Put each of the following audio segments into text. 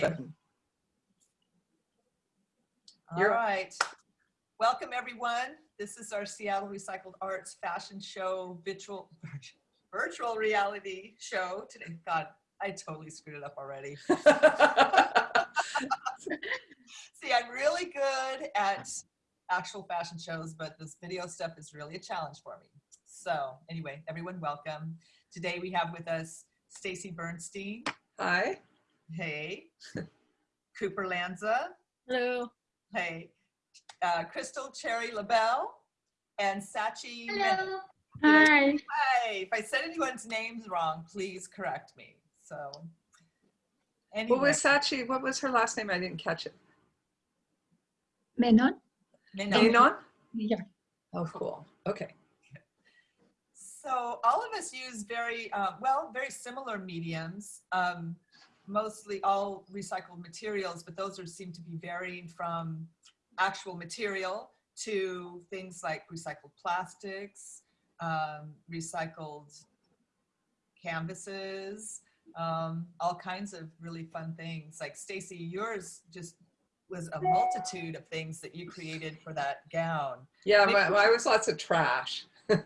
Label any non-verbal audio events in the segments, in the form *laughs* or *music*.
button. All You're- right. Welcome, everyone. This is our Seattle Recycled Arts Fashion Show virtual, *laughs* virtual reality show today. God, I totally screwed it up already. *laughs* See, I'm really good at actual fashion shows, but this video stuff is really a challenge for me. So anyway, everyone welcome. Today we have with us Stacy Bernstein. Hi. Hey. Cooper Lanza. Hello. Hey. Uh, Crystal Cherry LaBelle and Sachi. Hello. Hi. Hi. If I said anyone's names wrong, please correct me. So anyway. What was Sachi? What was her last name? I didn't catch it. Menon? Menon. Anon? Yeah. Oh, cool. Okay. So all of us use very, uh, well, very similar mediums, um, mostly all recycled materials, but those are, seem to be varying from actual material to things like recycled plastics, um, recycled canvases, um, all kinds of really fun things. Like Stacy, yours just was a multitude of things that you created for that gown. Yeah, Maybe my, was lots of trash. *laughs* *laughs* well,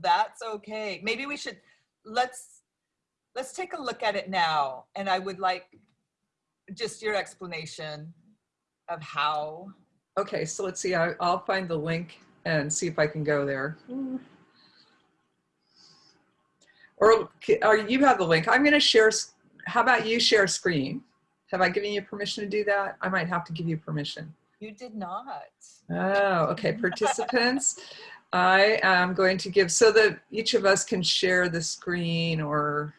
that's okay. Maybe we should let's let's take a look at it now. And I would like just your explanation of how. Okay, so let's see. I, I'll find the link and see if I can go there. Or, or you have the link. I'm going to share. How about you share screen? Have I given you permission to do that? I might have to give you permission. You did not. Oh, okay. Participants, *laughs* I am going to give so that each of us can share the screen or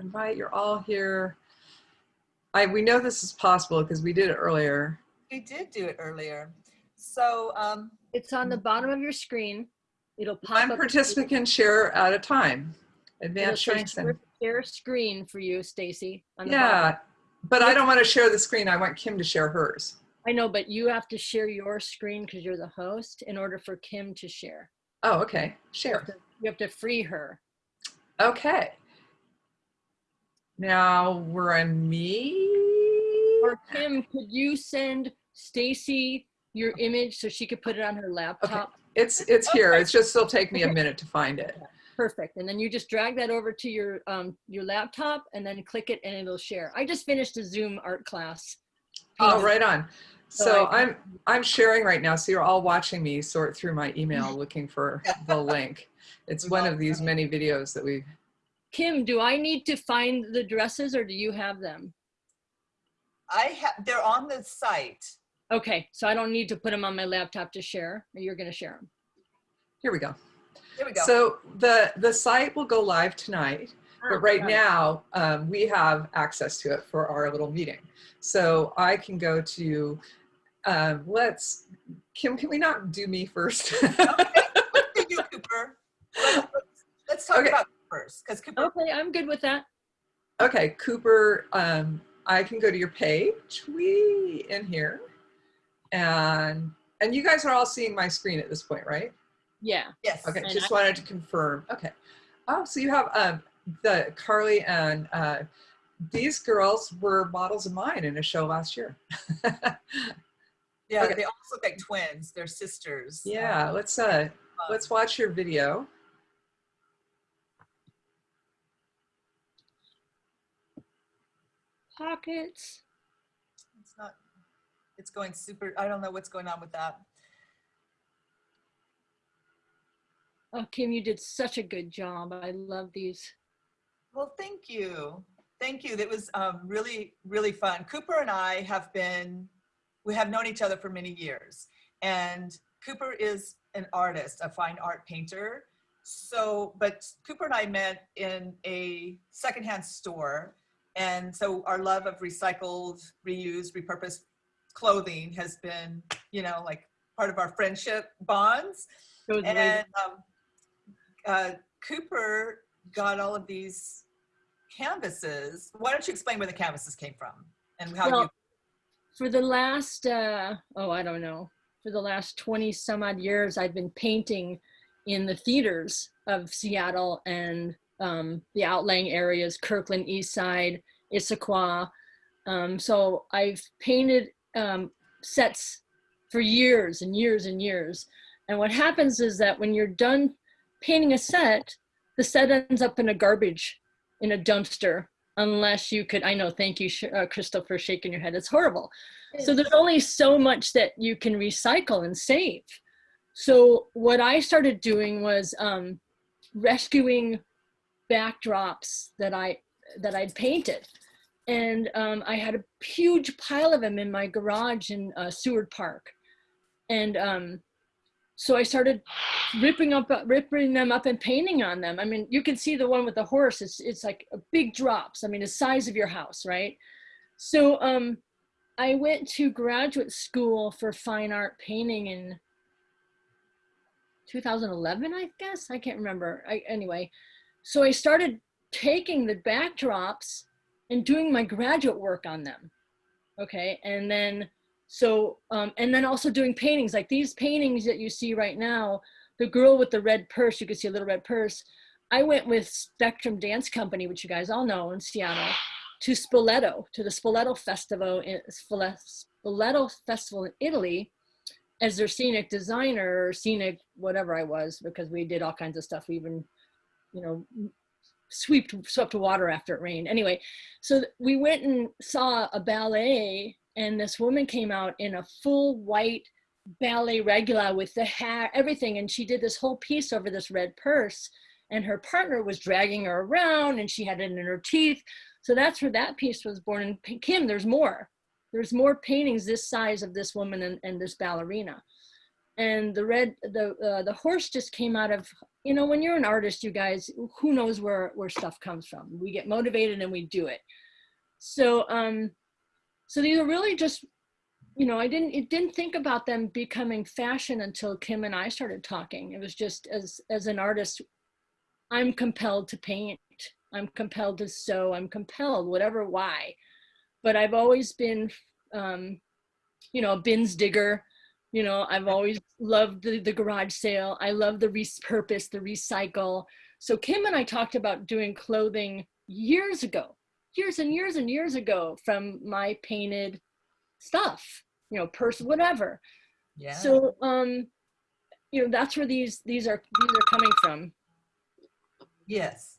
invite. You're all here. I we know this is possible because we did it earlier. We did do it earlier. So um, It's on the bottom of your screen. It'll pop One up. participant share at a time. It'll Advanced say training center. share, share screen for you, Stacy. on the bottom. Yeah, but I don't want to share the screen. I want Kim to share hers. I know, but you have to share your screen because you're the host in order for Kim to share. Oh, okay. You have Share. to, you have to free her. Okay. Now we're on me. Or Kim, could you send Stacy your image so she could put it on her laptop? It's it's here. It's just it'll take me a minute to find it. Perfect. And then you just drag that over to your um, your laptop and then click it and it'll share. I just finished a Zoom art class. Oh, right on. So So I- I'm I'm sharing right now. So you're all watching me sort through my email looking for *laughs* the link. It's one of these many videos that we. Kim, do I need to find the dresses or do you have them? I have they're on the site. Okay, so I don't need to put them on my laptop to share. Or you're going to share them. Here we go. There we go. So the the site will go live tonight. But right now, um, we have access to it for our little meeting. So I can go to, um, let's, Kim, can we not do me first? Let's you, Cooper. Let's, let's- let's talk Okay. about first because Cooper. Okay, I'm good with that. okay, Cooper, um, I can go to your page, we in here. And, and you guys are all seeing my screen at this point, right? Yeah. Yes. Okay, And just I- wanted to confirm. Okay. Oh, so you have um, the Carly and uh, these girls were models of mine in a show last year. *laughs* Yeah, Okay. they also look like twins. They're sisters. yeah, let's uh, Um, let's watch your video. Pockets. It's not. It's going super. I don't know what's going on with that. Oh, Kim, you did such a good job. I love these. Well, thank you. Thank you. That was um, really, really fun. Cooper and I have been, we have known each other for many years. And Cooper is an artist, a fine art painter. So, but Cooper and I met in a secondhand store. And so our love of recycled, reused, repurposed clothing has been, you know, like part of our friendship bonds. Way And um, uh, Cooper got all of these canvases. Why don't you explain where the canvases came from and how Well, you? for the last uh, oh i don't know for the last 20 some odd years i've been painting in the theaters of seattle and um, the outlying areas, Kirkland, East Side, Issaquah. Um, so I've painted um, sets for years and years and years. And what happens is that when you're done painting a set, the set ends up in a garbage, in a dumpster, unless you could, I know, thank you, uh, Crystal, for shaking your head. It's horrible. So there's only so much that you can recycle and save. So what I started doing was um, rescuing backdrops that I that I'd painted, and um, I had a huge pile of them in my garage in uh, Seward Park, and um, so I started ripping up ripping them up and painting on them. I mean, you can see the one with the horse. It's it's like a big drops. I mean, the size of your house, right? So um, I went to graduate school for fine art painting in 2011, I guess. I can't remember. I, anyway, so I started taking the backdrops and doing my graduate work on them. Okay, and then so um, and then also doing paintings like these paintings that you see right now. The girl with the red purse, you can see a little red purse. I went with Spectrum Dance Company, which you guys all know in Seattle, to Spoleto, to the Spoleto Festival in Spoleto Festival in Italy as their scenic designer or scenic whatever I was because we did all kinds of stuff. We even, you know, swept swept water after it rained. Anyway, so we went and saw a ballet, and this woman came out in a full white ballet regula with the hair, everything, and she did this whole piece over this red purse. And her partner was dragging her around, and she had it in her teeth. So that's where that piece was born. And Kim, there's more. There's more paintings this size of this woman and, and this ballerina. And the red, the uh, the horse just came out of, you know, when you're an artist, you guys, who knows where where stuff comes from? We get motivated and we do it. So um, so these are really just, you know, I didn't it didn't think about them becoming fashion until Kim and I started talking. It was just as as an artist, I'm compelled to paint I'm compelled to sew, I'm compelled, whatever why. But I've always been, um, you know, a bins digger. You know, I've always loved the, the garage sale. I love the repurpose, the recycle. So Kim and I talked about doing clothing years ago, years and years and years ago from my painted stuff, you know, purse, whatever. Yeah. So, um, you know, that's where these, these are, these are coming from. Yes.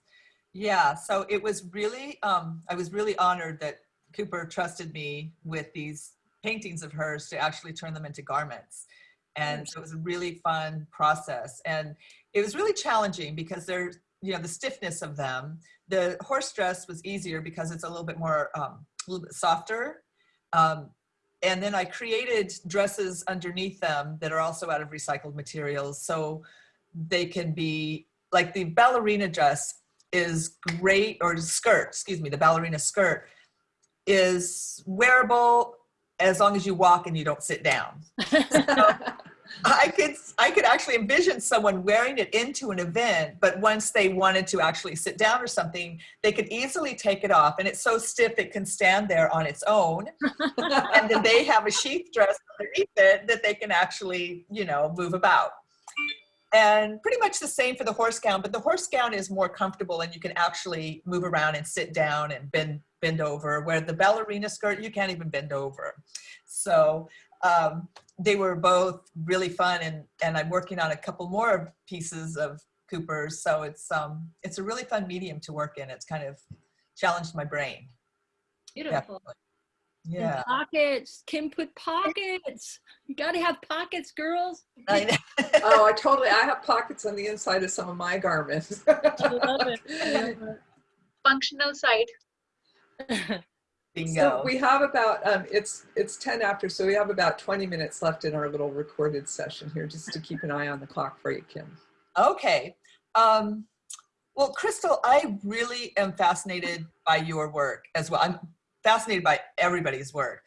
Yeah. So it was really, um, I was really honored that Cooper trusted me with these paintings of hers to actually turn them into garments. And so it was a really fun process. And it was really challenging because they're, you know, the stiffness of them. The horse dress was easier because it's a little bit more, um, a little bit softer. Um, and then I created dresses underneath them that are also out of recycled materials. So they can be like the ballerina dress is great, or skirt, excuse me, the ballerina skirt is wearable as long as you walk and you don't sit down. *laughs* I could I could actually envision someone wearing it into an event, but once they wanted to actually sit down or something, they could easily take it off. And it's so stiff it can stand there on its own. *laughs* and then they have a sheath dress underneath it that they can actually, you know, move about. And pretty much the same for the horse gown, but the horse gown is more comfortable and you can actually move around and sit down and bend bend over, where the ballerina skirt, you can't even bend over. So um, they were both really fun and, and I'm working on a couple more pieces of Cooper's. So it's, um, it's a really fun medium to work in. It's kind of challenged my brain. Beautiful. Definitely. And Yeah. pockets. Kim put pockets. You gotta have pockets, girls. I know. *laughs* Oh, I totally, I have pockets on the inside of some of my garments. I love it. I love *laughs* functional side. *laughs* Bingo. So we have about, um, it's, it's 10 after, so we have about 20 minutes left in our little recorded session here, just to keep an eye on the clock for you, Kim. Okay. Um, well, Crystal, I really am fascinated by your work as well. I'm fascinated by everybody's work.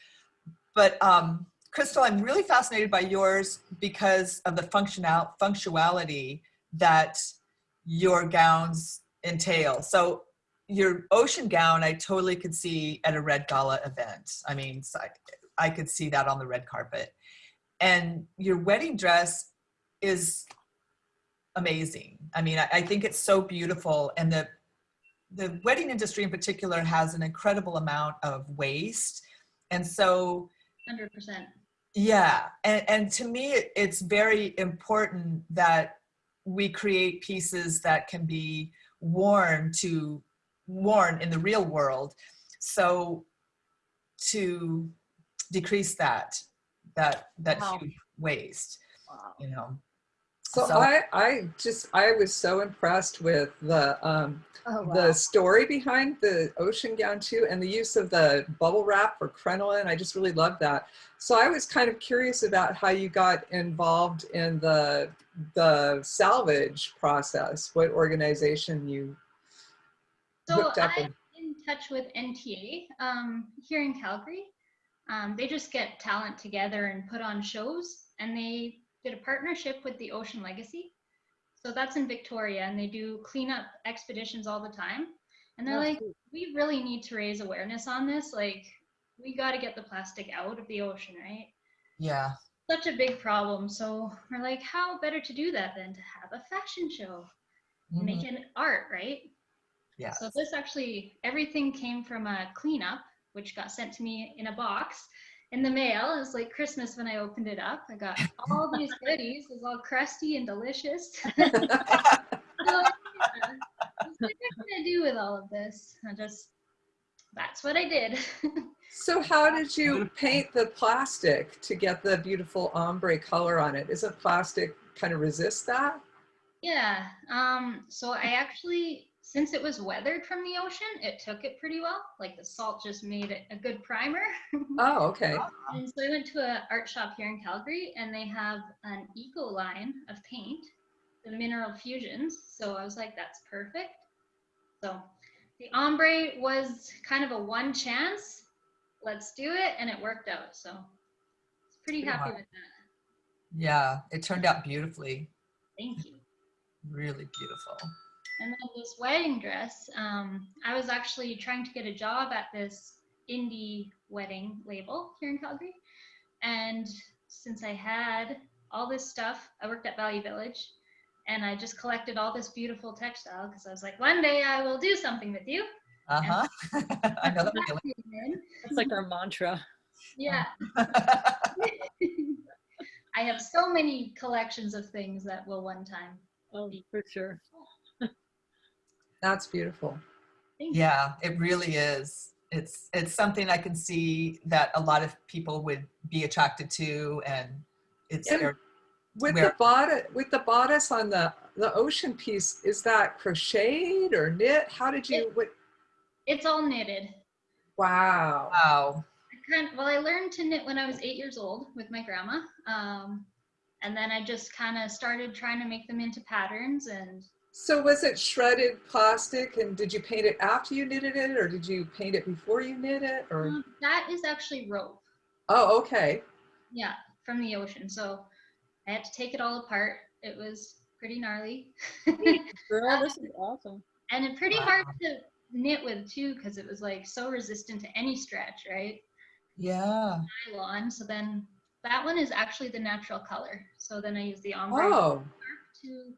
But um, Crystal, I'm really fascinated by yours because of the functional functionality that your gowns entail. So your ocean gown, I totally could see at a red gala event. I mean, I, I could see that on the red carpet. And your wedding dress is amazing. I mean, I, I think it's so beautiful and the the wedding industry in particular has an incredible amount of waste. And so, Hundred percent. yeah, and, and to me, it's very important that we create pieces that can be worn to, worn in the real world. So to decrease that, that, that Wow. huge waste, Wow. you know. So So- I, I just, I was so impressed with the, um, Oh, the story behind the ocean gown too, and the use of the bubble wrap or crinoline. I just really love that. So I was kind of curious about how you got involved in the the salvage process. What organization you So I'm in touch with NTA um, here in Calgary. Um, they just get talent together and put on shows, and they did a partnership with the Ocean Legacy. So that's in Victoria, and they do cleanup expeditions all the time. And they're Oh, like, cool. we really need to raise awareness on this. Like, we got to get the plastic out of the ocean, right? Yeah, Such a big problem. So we're like, how better to do that than to have a fashion show? mhm, making art, right? Yeah. So this actually, everything came from a cleanup, which got sent to me in a box in the mail. It was like Christmas when I opened it up. I got all *laughs* these goodies. It was all crusty and delicious. *laughs* *laughs* So, yeah, what am I do with all of this? I just, that's what I did. So how did you paint the plastic to get the beautiful ombre color on it? Isn't plastic kind of resist that? yeah. Um. So I actually, since it was weathered from the ocean, it took it pretty well. Like the salt just made it a good primer. *laughs* Oh, okay. And so I went to an art shop here in Calgary and they have an eco line of paint, the mineral fusions. So I was like, that's perfect. So the ombre was kind of a one chance. Let's do it. And it worked out. So it's pretty Pretty happy much. with that. Yeah, it turned out beautifully, Thank you. really beautiful. And then this wedding dress, um, I was actually trying to get a job at this indie wedding label here in Calgary. And since I had all this stuff, I worked at Value Village and I just collected all this beautiful textile because I was like, one day I will do something with you. Uh-huh. *laughs* *laughs* I know the That's like our mantra. Yeah. *laughs* I have so many collections of things that will one time. Oh, for sure. That's beautiful. Thank you. Yeah, it really is. It's it's something I can see that a lot of people would be attracted to, and it's And- With Where- the bodice, with the bodice on the the ocean piece, is that crocheted or knit? How did you? What? It's all knitted. Wow. wow. I kind well, I learned to knit when I was eight years old with my grandma. Um, and then I just kind of started trying to make them into patterns and So was it shredded plastic, and did you paint it after you knitted it, or did you paint it before you knit it, or? um, that is actually rope. Oh, okay. Yeah, from the ocean. So I had to take it all apart. It was pretty gnarly. *laughs* Girl, this is awesome. and it pretty Wow. hard to knit with too because it was like so resistant to any stretch, right? Yeah. Nylon. So then that one is actually the natural color. So then I use the ombre Oh, to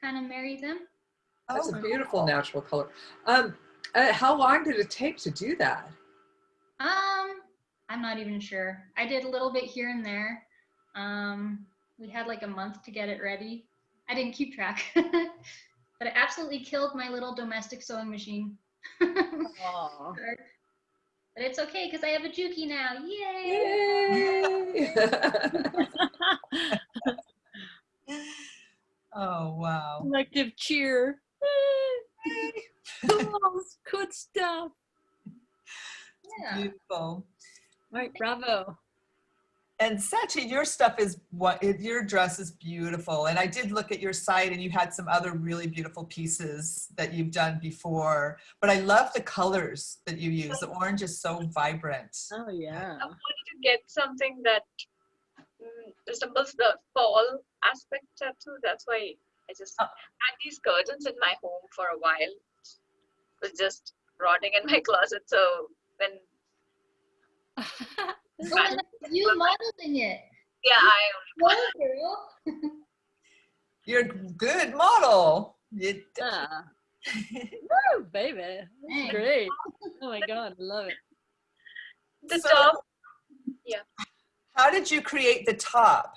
kind of marry them. that's Oh, a beautiful cool. natural color. Um, uh, how long did it take to do that? Um, I'm not even sure. I did a little bit here and there. Um, we had like a month to get it ready. I didn't keep track, *laughs* but it absolutely killed my little domestic sewing machine. *laughs* but it's okay because I have a Juki now. Yay! Yay! *laughs* Oh wow. Collective cheer. *laughs* Cool, Good stuff. Yeah. Beautiful. All right, bravo. And Sachi, your stuff is what your dress is beautiful. And I did look at your site and you had some other really beautiful pieces that you've done before. But I love the colors that you use. The oh. orange is so vibrant. Oh yeah. I wanted to get something that resembles the fall aspect tattoo. That's why I just Oh. had these curtains in my home for a while. It was just rotting in my *laughs* closet. So when *laughs* and you modeling it. yeah, I Go, girl. *laughs* You're a good model. You- yeah. Woo, baby. That's great. Oh my God, I love it. The So- top, How did you create the top?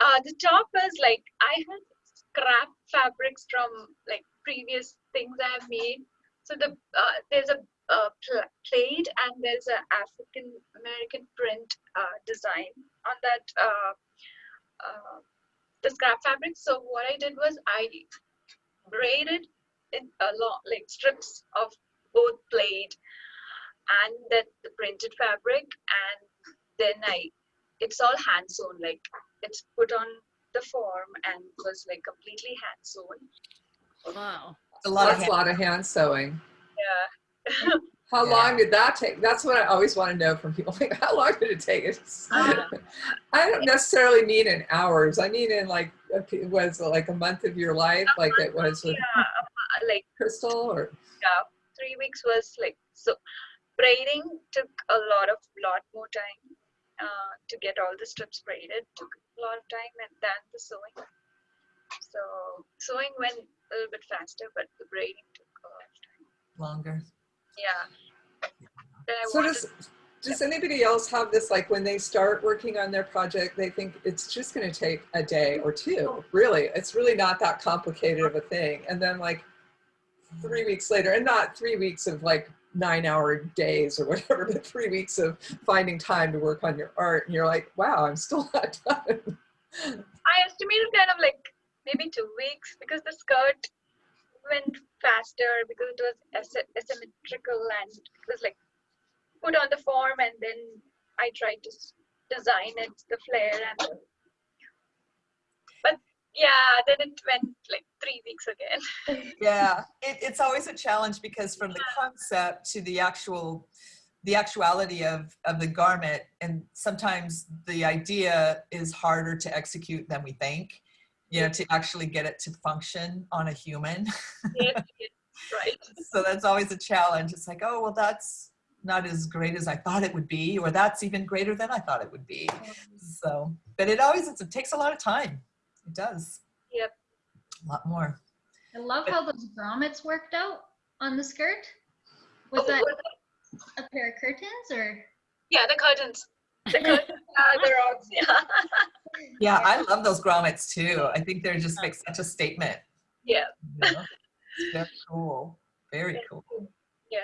uh, the top was like I had scrap fabrics from like previous things I have made. So the uh, there's a pl- plaid and there's an African American print uh, design on that uh, uh, the scrap fabric. So what I did was I braided in a lot like strips of both plaid and then the printed fabric and then I it's all hand sewn like it's put on the form and was like completely hand sewn. Wow. A lot of That's a lot of hand sewing. Yeah. *laughs* How Yeah. long did that take? That's what I always want to know from people. *laughs* Like, how long did it take? It's, Uh, I don't necessarily mean in hours. I mean in like, a p- was like a month of your life, like it was with yeah, uh, like Crystal, or yeah, three weeks was like so. Braiding took a lot of lot more time uh, to get all the strips braided. Took a lot of time, and then the sewing. So sewing went a little bit faster, but the braiding took a lot of time. longer. Yeah. Then I so wanted does does anybody else have this like when they start working on their project they think it's just going to take a day or two really it's really not that complicated of a thing and then like three weeks later and not three weeks of like nine hour days or whatever but three weeks of finding time to work on your art and you're like wow i'm still *laughs* not done. I estimated kind of like maybe two weeks because the skirt went faster because it was asymmetrical and it was like put on the form and then I tried to design it, the flare and yeah, then it went like three weeks again. *laughs* Yeah, it, it's always a challenge because from the concept to the actual, the actuality of, of the garment, and sometimes the idea is harder to execute than we think, you know, to actually get it to function on a human. yes, right. *laughs* so that's always a challenge. It's like, oh, well, that's not as great as I thought it would be, or that's even greater than I thought it would be. Um. So, but it always, it's, it takes a lot of time. It does. Yep. A lot more. I love how those grommets worked out on the skirt. Was Oh, that a pair of curtains or? yeah, the curtains. The *laughs* curtains are the rocks. Yeah. Yeah, I love those grommets too. I think they're just like such a statement. Yeah. you know? It's very cool. Very cool. Yeah.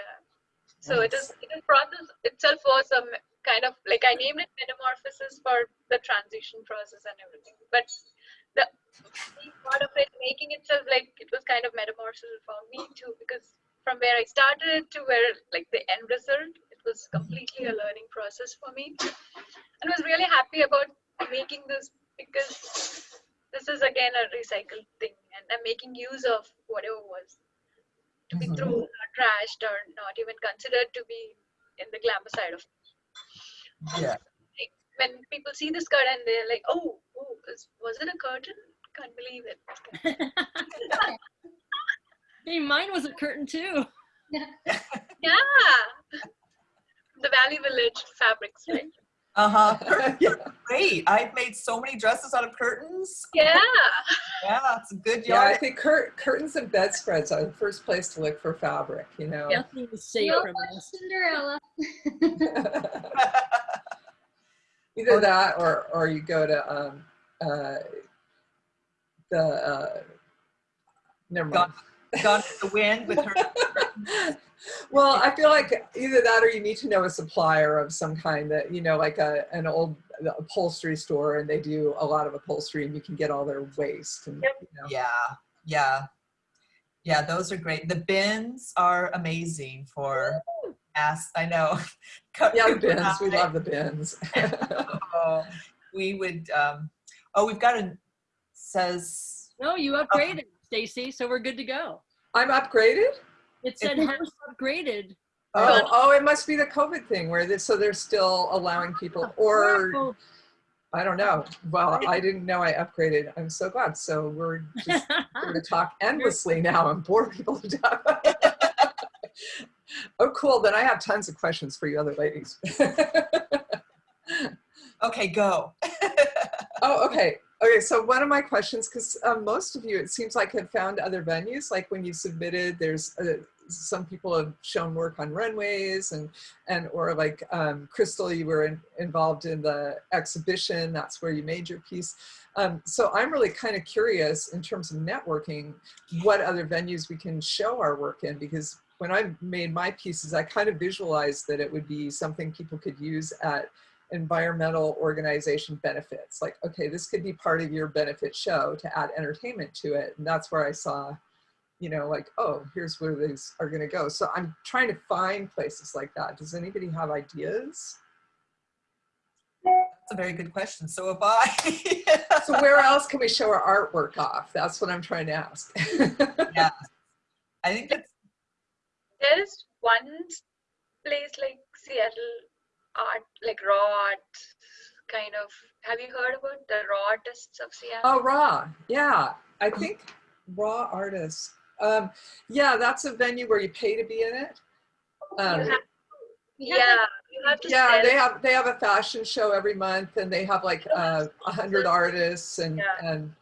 So it is it is process itself was a m- kind of like I named it metamorphosis for the transition process and everything. But the part of it, making itself like it was kind of metamorphosis for me too, because from where I started to where like the end result, it was completely a learning process for me. And I was really happy about making this because this is again a recycled thing and I'm making use of whatever was to be Mhm. thrown or trashed or not even considered to be in the glamour side of it. Yeah. When people see this skirt and they're like, oh, was it a curtain? Can't believe it. *laughs* hey, mine was a curtain too. *laughs* Yeah. The Value Village fabrics, right? *laughs* Uh huh. Great. I've made so many dresses out of curtains. Yeah. Yeah, it's a good yeah i think cur- curtains and bedspreads are the first place to look for fabric you know Nothing was safe No from more this. Cinderella. Either that or or you go to um uh the uh never mind. Gone, gone with the wind with her. *laughs* well, I feel like either that or you need to know a supplier of some kind that, you know, like a, an old upholstery store and they do a lot of upholstery and you can get all their waste. And, Yep. you know. Yeah, yeah. Yeah, those are great. The bins are amazing for ass. I know. *laughs* Yeah, the Cooper and bins. We love the bins. *laughs* Oh, we would, um, oh, we've got a, says, No, you oh. upgraded, Stacy, so we're good to go. I'm upgraded? It said It- house upgraded. Oh, oh, it must be the COVID thing where this, so they're still allowing people, or Oh, I don't know. Well, I didn't know I upgraded. I'm so glad. So we're just *laughs* going to talk endlessly now and bore people to death. *laughs* oh, cool. Then I have tons of questions for you other ladies. *laughs* okay, go. Oh, okay. Okay, so one of my questions, because um, most of you, it seems like have found other venues, like when you submitted, there's uh, some people have shown work on runways and, and or like um, Crystal, you were in, involved in the exhibition, that's where you made your piece. Um, so I'm really kind of curious in terms of networking, what other venues we can show our work in, because when I made my pieces, I kind of visualized that it would be something people could use at environmental organization benefits. Like, okay, this could be part of your benefit show to add entertainment to it. And that's where I saw, you know, like, oh, here's where these are gonna go. So I'm trying to find places like that. Does anybody have ideas? That's a very good question. So have I. *laughs* So where else can we show our artwork off? That's what I'm trying to ask. *laughs* yeah. I think that's There is one place like Seattle art, like raw art, kind of. Have you heard about the raw artists of Seattle? Oh, Raw. Yeah, I think Raw Artists. Um, yeah, that's a venue where you pay to be in it. Um, You have- We yeah, have, like, you have to yeah, sell. they have they have a fashion show every month, and they have like uh, a hundred artists, and Yeah. and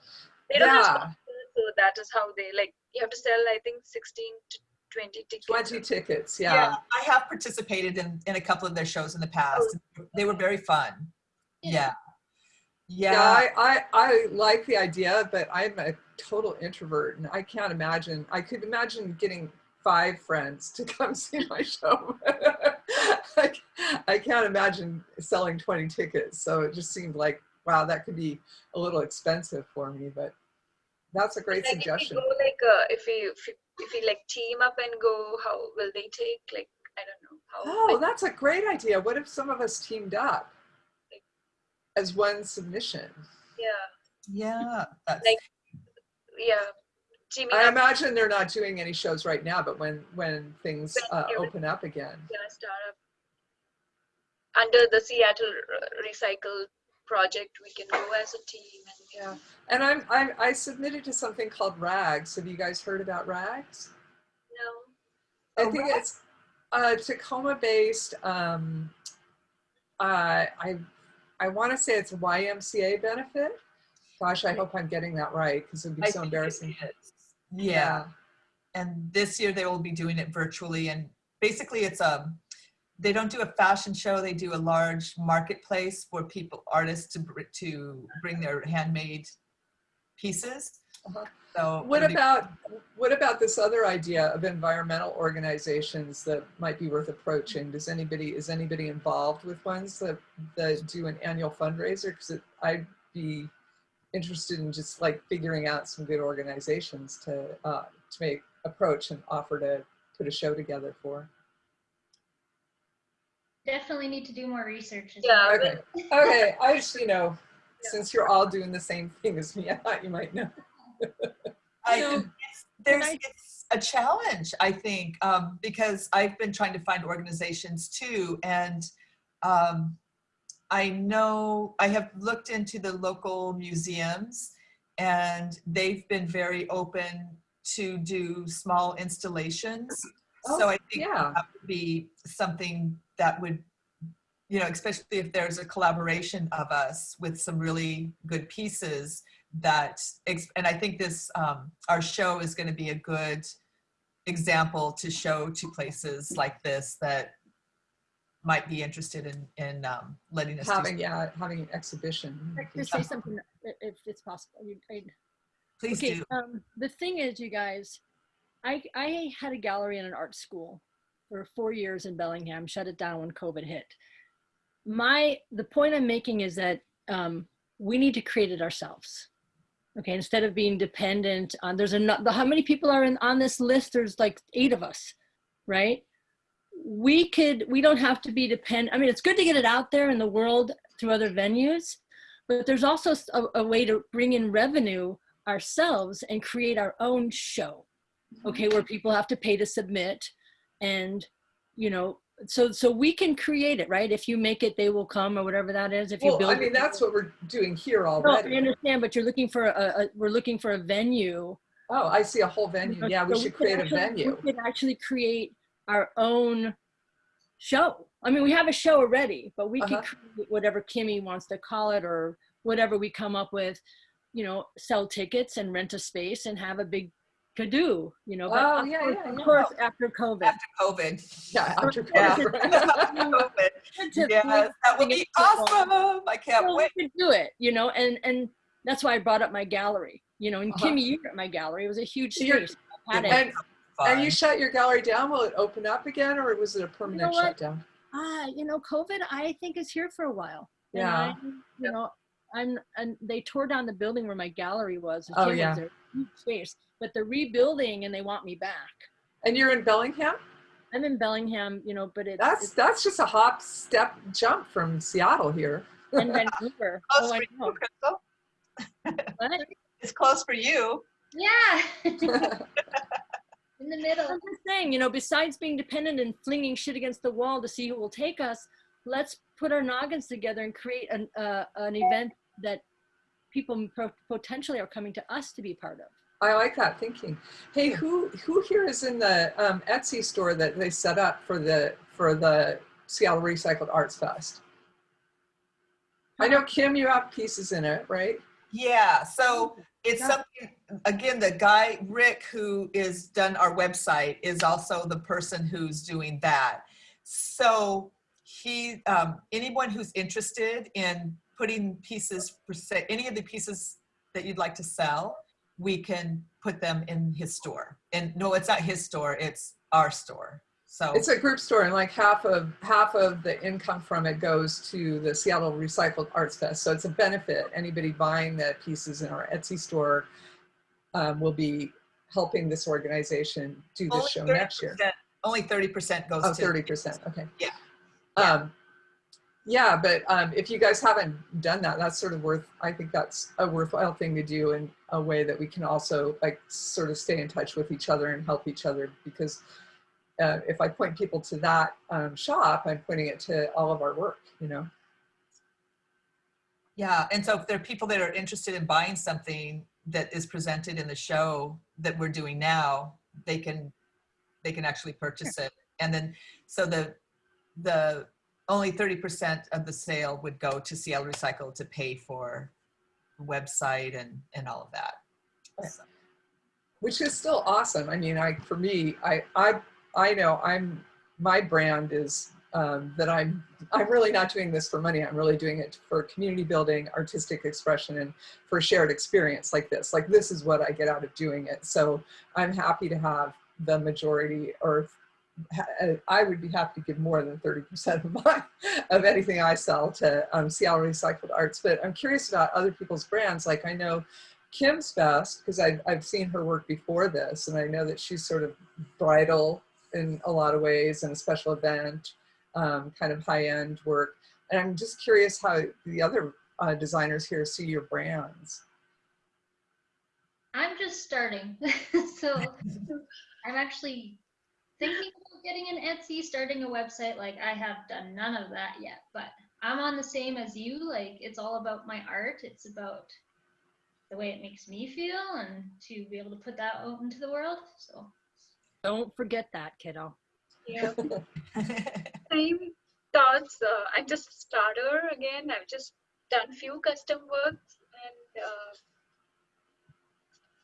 They don't have yeah, sponsors, so that is how they like. You have to sell, I think, sixteen to twenty tickets. twenty tickets. yeah. Yeah, I have participated in in a couple of their shows in the past. They were very fun. Yeah. yeah. Yeah. I, I I like the idea, but I'm a total introvert, and I can't imagine. I could imagine getting five friends to *laughs* come see my show. *laughs* I, I can't imagine selling 20 tickets. So it just seemed like, wow, that could be a little expensive for me, but that's a great like suggestion. If we go like, uh, if we if we, if we like team up and go, how will they take? Like, I don't know how. Oh, like, that's a great idea. What if some of us teamed up as one submission? yeah, Yeah. That's, Like, yeah. Teaming I imagine they're not doing any shows right now, but when when things When uh, open up again. gonna start up under the Seattle Recycle project. We can go as a team and Yeah, and I'm, I'm I submitted to something called Rags. Have you guys heard about Rags? no. I Oh, think Rags? it's uh, Tacoma-based. Um, uh, I I want to say it's a YMCA benefit. Gosh, I hope I'm getting that right because it'd be I so think embarrassing. is. Yeah. And this year they will be doing it virtually. And basically it's a, they don't do a fashion show. They do a large marketplace for people, artists to, br- to bring their handmade pieces. Uh-huh. So What about what about this other idea of environmental organizations that might be worth approaching? Does anybody is anybody involved with ones that that do an annual fundraiser? Because I'd be interested in just like figuring out some good organizations to uh, to make approach and offer to put a show together for. Definitely need to do more research. as Yeah, well. Okay, *laughs* okay. I just you know Yeah. since you're all doing the same thing as me, I thought you might know. I, So, it's, there's I- it's a challenge, I think, um, because I've been trying to find organizations too, and um, I know I have looked into the local museums, and they've been very open to do small installations. Oh, so I think Yeah. that would be something that would, you know, especially if there's a collaboration of us with some really good pieces that, and I think this, um, our show is going to be a good example to show to places like this that might be interested in, in um, letting us do Having yeah, having an exhibition. to say something if it's possible. You- I- Please okay, do. um, the thing is, you guys, I I had a gallery in an art school for four years in Bellingham. Shut it down when COVID hit. My the point I'm making is that um, we need to create it ourselves. Okay, instead of being dependent on there's a how many people are in on this list? There's like eight of us, right? We could we don't have to be dependent. I mean, it's good to get it out there in the world through other venues, but there's also a way to bring in revenue ourselves and create our own show okay where people have to pay to submit and you know so so we can create it right if you make it they will come or whatever that is if you Well, build I mean, it- that's what we're doing here already no, I understand but you're looking for a, a we're looking for a venue Oh, I see a whole venue. Yeah, we So should could create a venue. we could actually create our own show i mean we have a show already but we Uh-huh. could create whatever kimmy wants to call it or whatever we come up with you know, sell tickets and rent a space and have a big kadoo, you know. But Oh, of yeah, course, yeah, of yeah. course, after COVID. After COVID. Yeah, *laughs* *laughs* after COVID. After COVID. Yes, that would be awesome. I can't well, wait. we could do it, you know, and and that's why I brought up my gallery, you know, and Uh-huh. Kimmy, you were at my gallery. It was a huge space. I had it. And, and you shut your gallery down, will it open up again or was it a permanent what? shutdown? Ah, you know, COVID, I think is here for a while. And Yeah. I, you know, and and they tore down the building where my gallery was. and Oh, yeah. space, but they're rebuilding and they want me back. And you're in Bellingham? I'm in Bellingham, you know, but it's, That's it's that's just a hop, step, jump from Seattle here. *laughs* in Vancouver. *laughs* Oh, I know. you, What? *laughs* It's close for you. Yeah. In the middle. I'm just saying, you know, besides being dependent and flinging shit against the wall to see who will take us, let's put our noggins together and create an uh, an event that people potentially are coming to us to be part of. I like that thinking. Hey, who who here is in the um, Etsy store that they set up for the for the Seattle Recycled Arts Fest? I know Kim, you have pieces in it, right? Yeah, so it's Yeah. something, again, the guy, Rick, who is done our website is also the person who's doing that. So he, um, anyone who's interested in putting pieces for say, any of the pieces that you'd like to sell, we can put them in his store. And no, it's not his store, it's our store. So It's a group store, and like half of half of the income from it goes to the Seattle Recycled Arts Fest. So it's a benefit. Anybody buying the pieces in our Etsy store um, will be helping this organization do this only show next year. Only 30% goes Oh, to. 30%, okay. Yeah. Um, yeah, but um, if you guys haven't done that, that's sort of worth, I think that's a worthwhile thing to do in a way that we can also like sort of stay in touch with each other and help each other because uh, if I point people to that um, shop, I'm pointing it to all of our work, you know? Yeah, and so if there are people that are interested in buying something that is presented in the show that we're doing now, they can, they can actually purchase it. And then, so the, the, only 30% of the sale would go to Seattle Recycle to pay for the website and, and all of that. So, which is still awesome. I mean, I for me, I I I know I'm my brand is um, that I'm I'm really not doing this for money. I'm really doing it for community building, artistic expression, and for a shared experience like this. Like this is what I get out of doing it. So I'm happy to have the majority, or I would be happy to give more than 30% of my of anything I sell to um, Seattle Recycled Arts. But I'm curious about other people's brands. Like I know Kim's best because I've, I've seen her work before this and I know that she's sort of bridal in a lot of ways and a special event, um, kind of high end work. And I'm just curious how the other uh, designers here see your brands. I'm just starting. *laughs* so I'm actually thinking getting an Etsy, starting a website. Like I have done none of that yet, but I'm on the same as you. Like it's all about my art. It's about the way it makes me feel and to be able to put that out into the world. So Don't forget that, kiddo. Yeah. *laughs* Same thoughts. Uh, I'm just a starter again. I've just done few custom works and uh,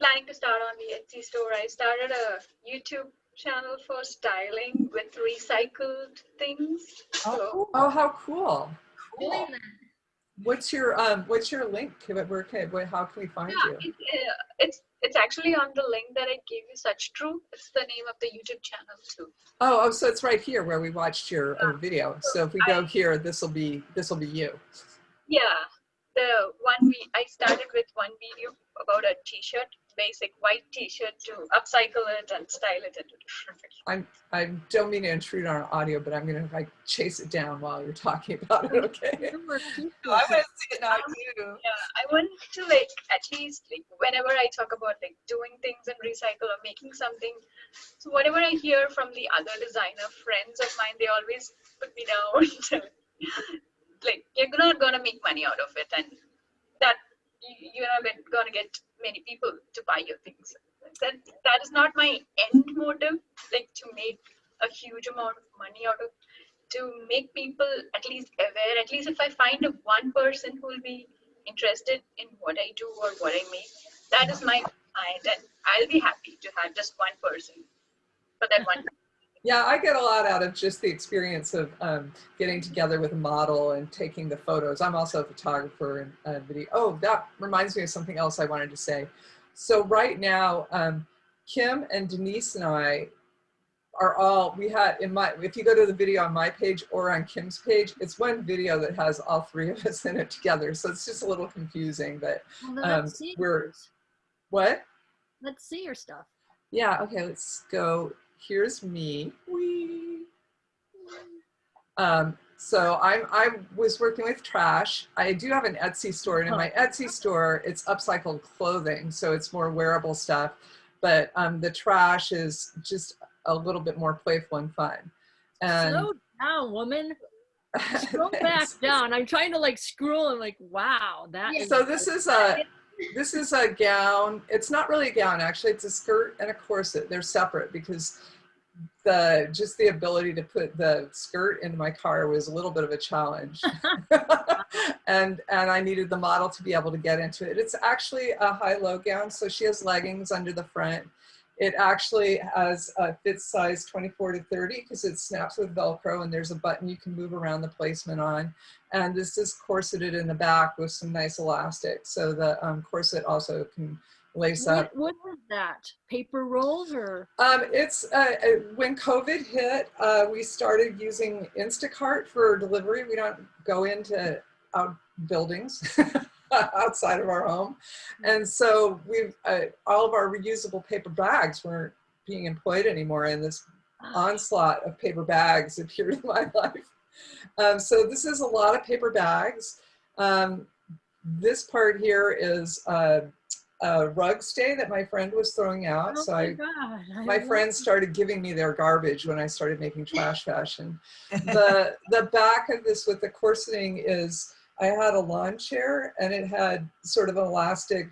planning to start on the Etsy store. I started a YouTube channel for styling with recycled things. So Oh, how cool. doing that. What's your, um, what's your link? Where, where can, where, how can we find yeah, you? it, uh, it's it's actually on the link that I gave you. Such true. It's the name of the YouTube channel too. Oh, oh, so it's right here where we watched your uh, video. So if we go here, this will be, this will be you. Yeah, the one we I started with one video about a t-shirt, basic white t-shirt to upcycle it and style it into different. I'm, I don't mean to intrude on our audio, but I'm gonna like chase it down while you're talking about it, okay? *laughs* *laughs* I want to see it now too. Yeah, I want to like at least like whenever I talk about like doing things and recycle or making something, so whatever I hear from the other designer friends of mine, they always put me down. *laughs* like you're not gonna make money out of it, and that you- you're not gonna get many people to buy your things. That that is not my end motive, like to make a huge amount of money out of to make people at least aware at least if i find a one person who will be interested in what I do or what I make, that is my client, and I'll be happy to have just one person for that one. Yeah, I get a lot out of just the experience of um, getting together with a model and taking the photos. I'm also a photographer and uh, video. Oh, that reminds me of something else I wanted to say. So right now, um, Kim and Denise and I are all, we had in my, if you go to the video on my page or on Kim's page, it's one video that has all three of us *laughs* in it together. So it's just a little confusing, but Um, we're- what? Let's see your stuff. Yeah, okay, let's go. Here's me. Whee! Um, so I'm, I was working with trash. I do have an Etsy store and in my Etsy store, it's upcycled clothing. So it's more wearable stuff, but um, the trash is just a little bit more playful and fun. And Slow down, woman. *laughs* Scroll back down. I'm trying to like scroll and like, wow, that Yeah. So this is a, this is a gown. It's not really a gown, actually. It's a skirt and a corset. They're separate because the just the ability to put the skirt into my car was a little bit of a challenge. *laughs* and and I needed the model to be able to get into it. It's actually a high-low gown, so she has leggings under the front. It actually has a fit size 24 to 30 because it snaps with Velcro and there's a button you can move around the placement on. And this is corseted in the back with some nice elastic. So the um, corset also can lace up. what, what is that? Paper rolls or? Um, it's uh, uh, when COVID hit, uh, we started using Instacart for delivery. We don't go into out buildings *laughs* *laughs* outside of our home, and so we've uh, all of our reusable paper bags weren't being employed anymore, and this onslaught of paper bags appeared in my *laughs* life. Um, so this is a lot of paper bags. Um, this part here is uh, a rug stay that my friend was throwing out. Oh so my I my friends started giving me their garbage when I started making trash *laughs* fashion. The the back of this with the corseting is I had a lawn chair and it had sort of an elastic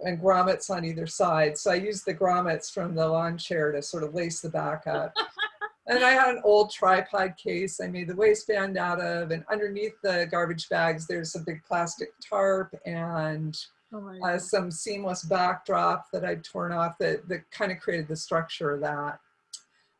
and grommets on either side. So I used the grommets from the lawn chair to sort of lace the back up. *laughs* and I had an old tripod case I made the waistband out of and underneath the garbage bags there's a big plastic tarp and Oh uh, some seamless backdrop that I'd torn off that, that kind of created the structure of that.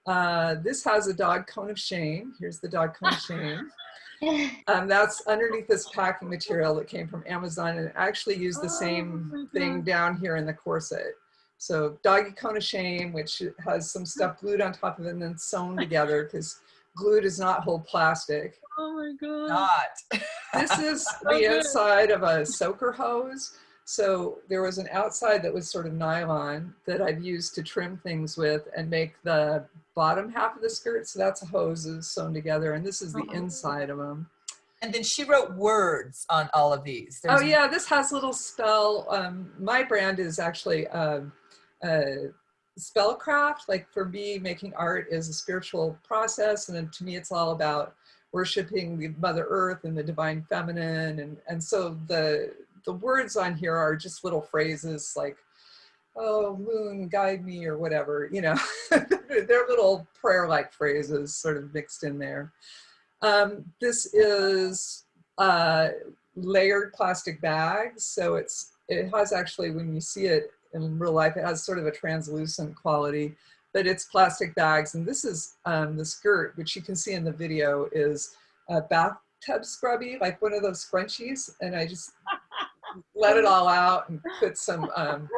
Uh, this has a dog cone of shame. Here's the dog cone of shame. *laughs* *laughs* Um, that's underneath this packing material that came from Amazon and I actually used the Oh same thing down here in the corset. So doggy cone of shame, which has some *laughs* stuff glued on top of it and then sewn together because glue does not hold plastic. Oh my God. Not. This is *laughs* So the good. inside of a soaker hose. So there was an outside that was sort of nylon that I've used to trim things with and make the bottom half of the skirt. So that's hoses sewn together. And this is the Oh. inside of them. And then she wrote words on all of these. Oh yeah, this has little spell. Um, my brand is actually um, uh, spellcraft. Like for me, making art is a spiritual process. And then to me, it's all about worshiping the Mother Earth and the divine feminine. And, and so the, the words on here are just little phrases like, oh, moon, guide me, or whatever, you know, *laughs* they're little prayer-like phrases sort of mixed in there. Um, this is uh, layered plastic bags. So it's, it has actually, when you see it in real life, it has sort of a translucent quality, but it's plastic bags. And this is um, the skirt, which you can see in the video is a bathtub scrubby, like one of those scrunchies. And I just let it all out and put some um,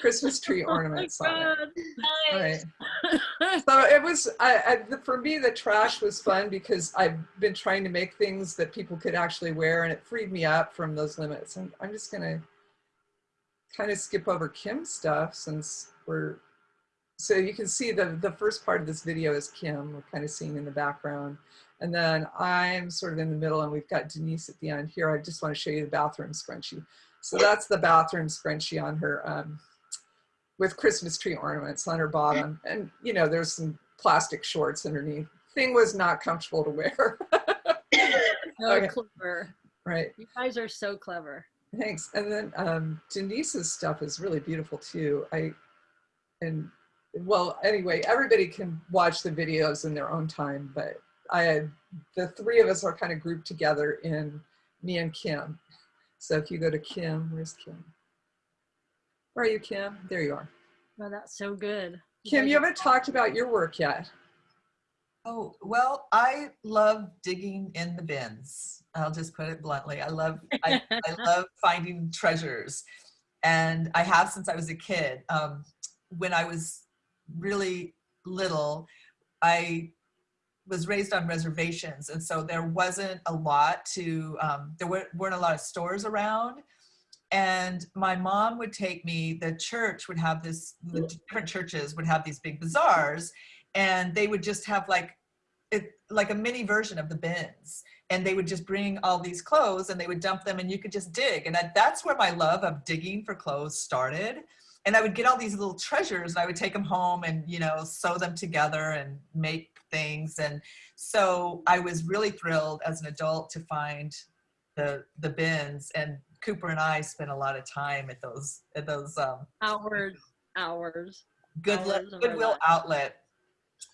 Christmas tree ornaments oh on it. Nice. Right. So it was, I, I, the- for me, the trash was fun because I've been trying to make things that people could actually wear and it freed me up from those limits. And I'm just gonna kind of skip over Kim's stuff since we're, so you can see the, the first part of this video is Kim, we're kind of seeing in the background. And then I'm sort of in the middle and we've got Denise at the end here. I just want to show you the bathroom scrunchie. So that's the bathroom scrunchie on her, um, with Christmas tree ornaments on her bottom. And, you know, there's some plastic shorts underneath. Thing was not comfortable to wear. *laughs* So Okay. clever. right. You guys are so clever. Thanks. And then um, Denise's stuff is really beautiful too. I, and well, anyway, everybody can watch the videos in their own time, but I the three of us are kind of grouped together in me and Kim. So if you go to Kim, where's Kim? Where are you, Kim? There you are. Oh, that's so good. Kim, you haven't talked about your work yet. Oh, well, I love digging in the bins. I'll just put it bluntly. I love, I, I *laughs* love finding treasures. And I have since I was a kid. Um, when I was really little, I was raised on reservations. And so there wasn't a lot to, um, there weren't, weren't a lot of stores around. And my mom would take me, the church would have this, the different churches would have these big bazaars and they would just have like it like a mini version of the bins and they would just bring all these clothes and they would dump them and you could just dig and I, that's where my love of digging for clothes started and i would get all these little treasures and i would take them home and you know sew them together and make things and so i was really thrilled as an adult to find the the bins and cooper and i spent a lot of time at those at those um Hours, hours. good Hours goodwill outlet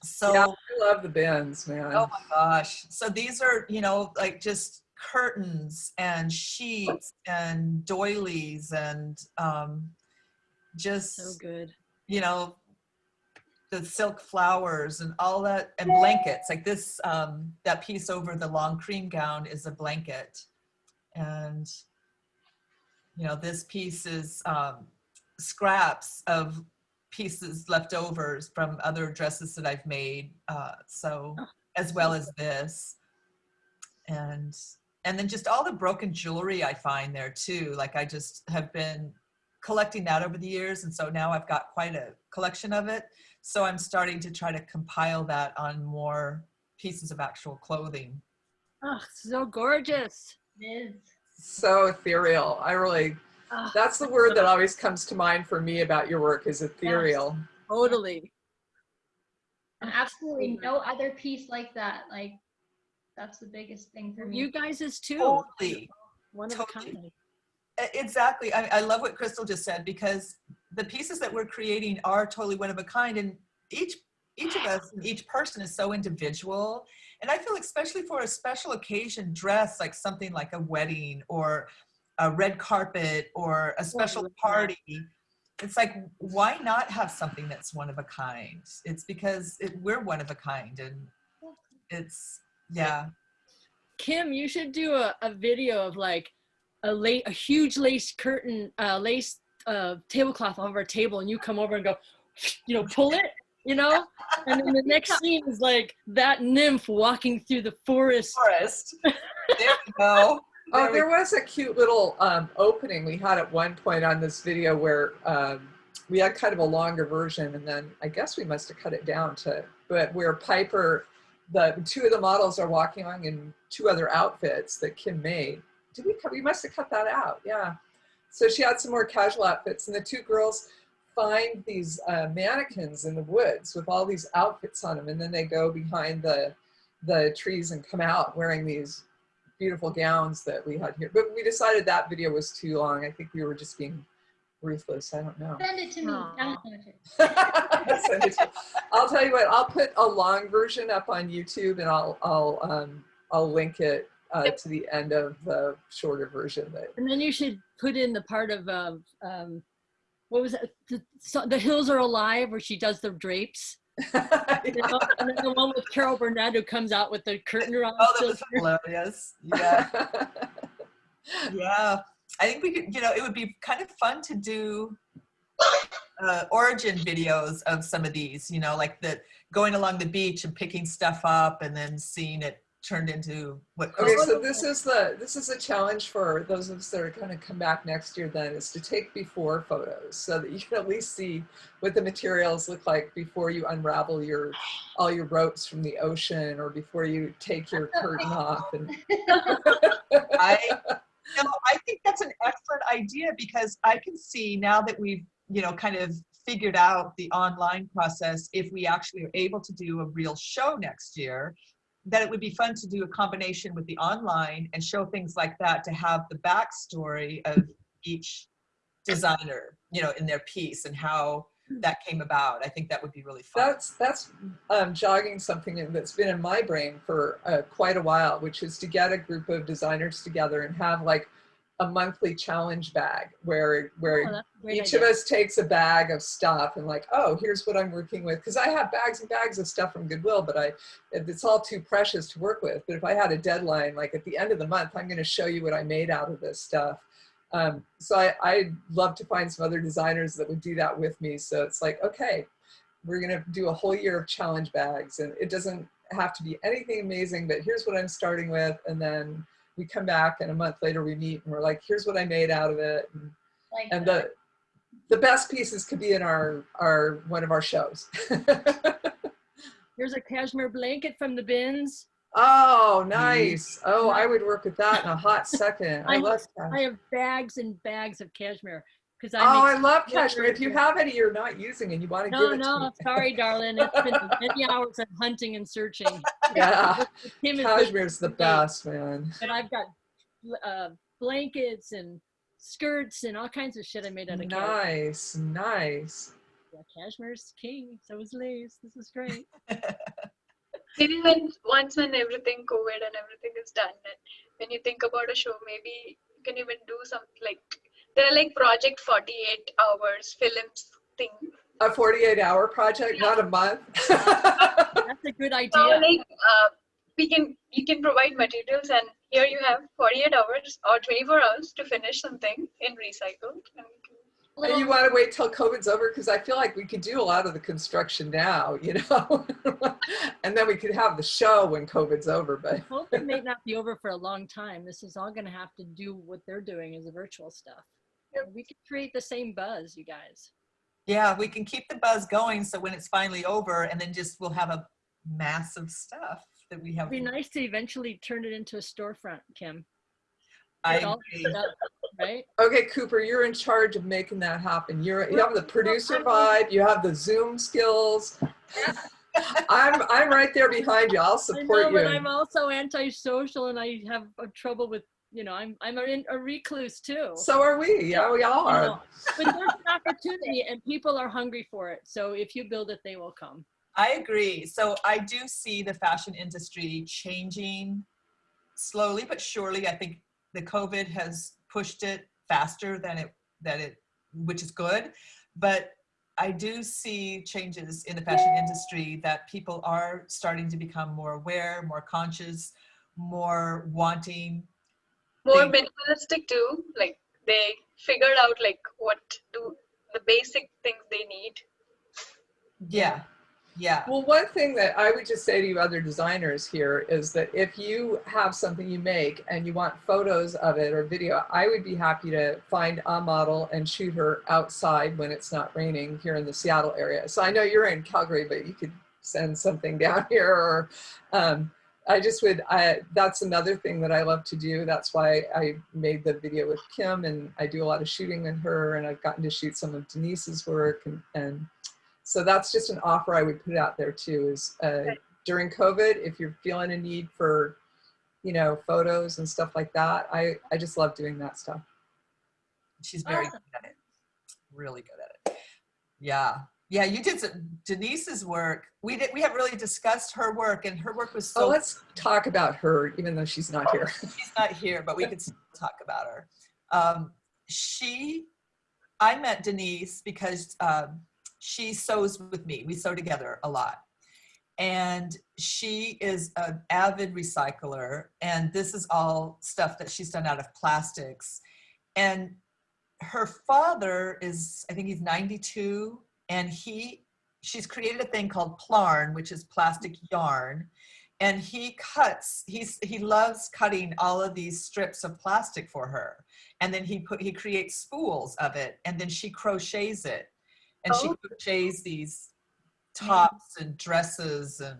so yeah, I love the bins, man. Oh my gosh. So these are, you know, like just curtains and sheets and doilies and um, just, So good. you know, the silk flowers and all that and blankets like this, um, that piece over the long cream gown is a blanket. And, you know, this piece is um, scraps of pieces leftovers from other dresses that I've made. Uh, so Oh, as well as this. And and then just all the broken jewelry I find there too. Like I just have been collecting that over the years. And so now I've got quite a collection of it. So I'm starting to try to compile that on more pieces of actual clothing. Oh, so gorgeous. It is. So ethereal. I really, Oh, that's the word that always comes to mind for me about your work is ethereal. totally. And absolutely no other piece like that. Like that's the biggest thing for me. You guys is too. Totally. One of totally. a kind. Exactly. I, I love what Crystal just said because the pieces that we're creating are totally one of a kind, and each each of us, each person is so individual. And I feel especially for a special occasion dress, like something like a wedding or a red carpet or a special party. It's like, why not have something that's one of a kind? It's because it, we're one of a kind, and it's yeah. Kim, you should do a, a video of like a late a huge lace curtain, uh, lace uh, tablecloth over our table, and you come over and go, you know, pull it, you know, and then the next *laughs* scene is like that nymph walking through the forest. Forest. *laughs* There we go. Oh, There we was a cute little um, opening we had at one point on this video where um, we had kind of a longer version, and then I guess we must have cut it down to, but where Piper, the two of the models are walking along in two other outfits that Kim made. Did we cut? We must have cut that out. Yeah. So she had some more casual outfits, and the two girls find these uh, mannequins in the woods with all these outfits on them, and then they go behind the the trees and come out wearing these beautiful gowns that we had here. But we decided that video was too long. I think we were just being ruthless. I don't know. Send it to me. Aw. *laughs* Send it to me. Send it to- I'll tell you what. I'll put a long version up on YouTube, and I'll I'll um, I'll link it uh, to the end of the shorter version. That And then you should put in the part of um, um, what was it? The, so, the hills are alive, where she does the drapes. *laughs* You know? and then the one with Carol Burnett who comes out with the curtain around. Oh, that was hilarious. Yeah, *laughs* yeah. I think we could, you know, it would be kind of fun to do uh, origin videos of some of these, you know, like the going along the beach and picking stuff up and then seeing it turned into what. Okay, so this is the this is a challenge for those of us that are going to come back next year. Then is to take before photos so that you can at least see what the materials look like before you unravel your all your ropes from the ocean or before you take your *laughs* curtain off. And *laughs* I, *laughs* no, I think that's an excellent idea because I can see now that we've, you know, kind of figured out the online process, if we actually are able to do a real show next year, that it would be fun to do a combination with the online and show things like that to have the backstory of each designer, you know, in their piece and how that came about. I think that would be really fun. that's that's um, jogging something that's been in my brain for uh, quite a while, which is to get a group of designers together and have like a monthly challenge bag where where Oh, that's a great each of us takes a bag of stuff and like, oh, here's what I'm working with. Because I have bags and bags of stuff from Goodwill, but I it's all too precious to work with. But if I had a deadline, like at the end of the month, I'm going to show you what I made out of this stuff. Um, so I, I'd love to find some other designers that would do that with me. So it's like, okay, we're going to do a whole year of challenge bags, and it doesn't have to be anything amazing, but here's what I'm starting with, and then we come back and a month later we meet and we're like, here's what I made out of it. And, Like and the the best pieces could be in our our one of our shows. *laughs* Here's a cashmere blanket from the bins. oh, mm. nice. Oh, I would work with that in a hot second. I I- love I have bags and bags of cashmere because I Oh, I love Yeah, cashmere. If you have any you're not using and you want to No, give it to me. no, me. sorry, darling. It's been many hours of hunting and searching. *laughs* Yeah, Tim is cashmere's the best, man. But I've got uh, blankets and skirts and all kinds of shit I made out of cashmere. Nice, nice. Yeah, cashmere's king. So is lace. This is great. *laughs* Maybe when once when everything COVID and everything is done, and when you think about a show, maybe you can even do something like there are like Project 48 Hours films thing. A 48 hour project, not a month. *laughs* That's a good So idea. like uh, we can you can provide materials, and here you have 48 hours or 24 hours to finish something in recycled. And you And you want to wait till COVID's over? Because I feel like we could do a lot of the construction now, *laughs* you know? and then we could have the show when COVID's over, but Hope it may not be over for a long time. This is all going to have to do what they're doing as a virtual stuff. Yep. We can create the same buzz, you guys. Yeah, we can keep the buzz going so when it's finally over and then just we'll have a massive stuff that we have. It'd be nice to eventually turn it into a storefront, Kim. I agree. up, right? okay, Cooper, you're in charge of making that happen. You're, you have the producer vibe, you have the Zoom skills. *laughs* I'm, I'm right there behind you. I'll support I know, support but you. I'm also antisocial and I have uh, trouble with, you know, I'm I'm a, a recluse too. So are we. Yeah, we all you are. know. But there's an opportunity and people are hungry for it. So if you build it, they will come. I agree. So I do see the fashion industry changing slowly but surely. I think the COVID has pushed it faster than it that it which is good. But I do see changes in the fashion industry that people are starting to become more aware, more conscious, more wanting. More Thing. minimalistic too. Like they figured out like what do the basic things they need. Yeah. Yeah. Well, one thing that I would just say to you other designers here is that if you have something you make and you want photos of it or video, I would be happy to find a model and shoot her outside when it's not raining here in the Seattle area. So I know you're in Calgary, but you could send something *laughs* down here or um, I just would, I, that's another thing that I love to do. That's why I made the video with Kim and I do a lot of shooting with her and I've gotten to shoot some of Denise's work and, and so that's just an offer I would put out there too is uh, during COVID, if you're feeling a need for, you know, photos and stuff like that, I, I just love doing that stuff. She's very Awesome. good at it. Really good at it. Yeah. Yeah, you did some, Denise's work. We did we haven't really discussed her work and her work was So so let's talk about her, even though she's not here. *laughs* she's not here, but we could still talk about her. Um, she I met Denise because um, she sews with me. We sew together a lot. And she is an avid recycler. And this is all stuff that she's done out of plastics. And her father is, I think he's 92, and he she's created a thing called Plarn, which is plastic yarn. And he cuts, he's he loves cutting all of these strips of plastic for her. And then he put he creates spools of it and then she crochets it. And she Oh. crochets these tops and dresses and